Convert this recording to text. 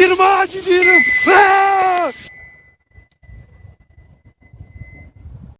Irmã divina!